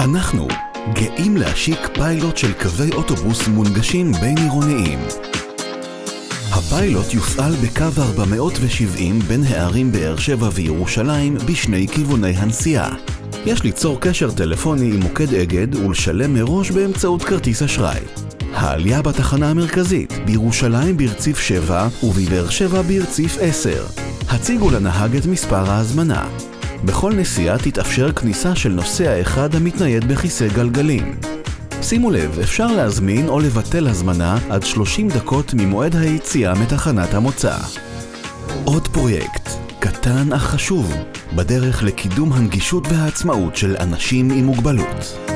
אנחנו גאים להשיק פיילוט של קווי אוטובוס מונגשים בין עירוניים. הפיילוט יופעל בקו 470 בין הערים באר שבע וירושלים בשני כיווני הנסיעה. יש ליצור קשר טלפוני עם מוקד אגד ולשלם מראש באמצעות כרטיס אשראי. העלייה בתחנה המרכזית, בירושלים ברציף 7 ובבאר שבע ברציף 10. הציגו לנהג את מספר ההזמנה. בכל נסיעה תתאפשר כניסה של נוסע אחד המתנייד בכיסא גלגלים. שימו לב, אפשר להזמין או לבטל הזמנה עד 30 דקות ממועד היציאה מתחנת המוצא. עוד פרויקט, קטן אך חשוב, בדרך לקידום הנגישות והעצמאות של אנשים עם מוגבלות.